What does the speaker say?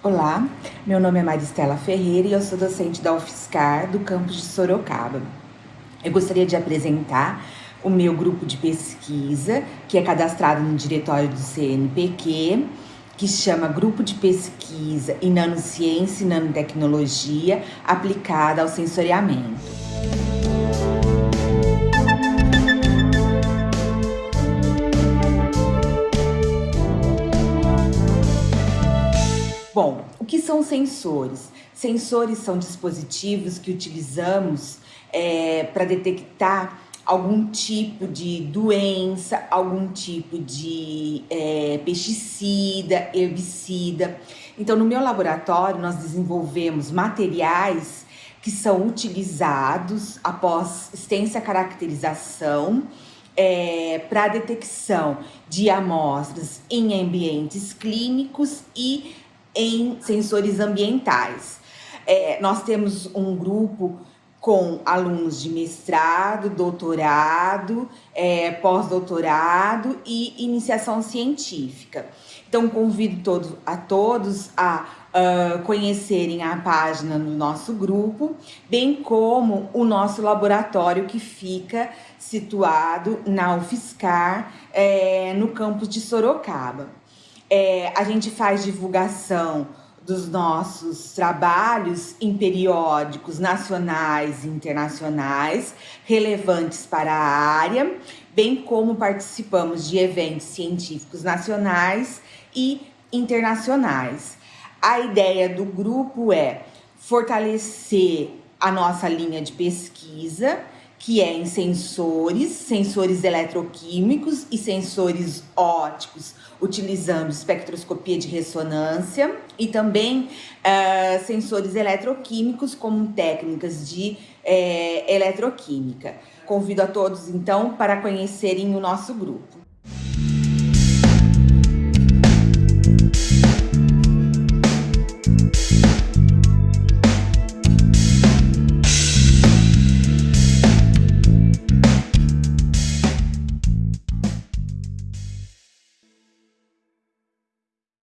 Olá, meu nome é Maristela Ferreira e eu sou docente da UFSCar do campus de Sorocaba. Eu gostaria de apresentar o meu grupo de pesquisa, que é cadastrado no diretório do CNPq, que chama Grupo de Pesquisa em Nanociência e Nanotecnologia aplicada ao sensoriamento. Bom, o que são sensores? Sensores são dispositivos que utilizamos é, para detectar algum tipo de doença, algum tipo de é, pesticida, herbicida. Então, no meu laboratório, nós desenvolvemos materiais que são utilizados após extensa caracterização é, para detecção de amostras em ambientes clínicos e em sensores ambientais. É, nós temos um grupo com alunos de mestrado, doutorado, é, pós-doutorado e iniciação científica. Então, convido todos, a todos a uh, conhecerem a página do nosso grupo, bem como o nosso laboratório que fica situado na UFSCar, é, no campus de Sorocaba. É, a gente faz divulgação dos nossos trabalhos em periódicos nacionais e internacionais relevantes para a área, bem como participamos de eventos científicos nacionais e internacionais. A ideia do grupo é fortalecer a nossa linha de pesquisa, que é em sensores, sensores eletroquímicos e sensores óticos, utilizando espectroscopia de ressonância e também uh, sensores eletroquímicos como técnicas de uh, eletroquímica. Convido a todos, então, para conhecerem o nosso grupo.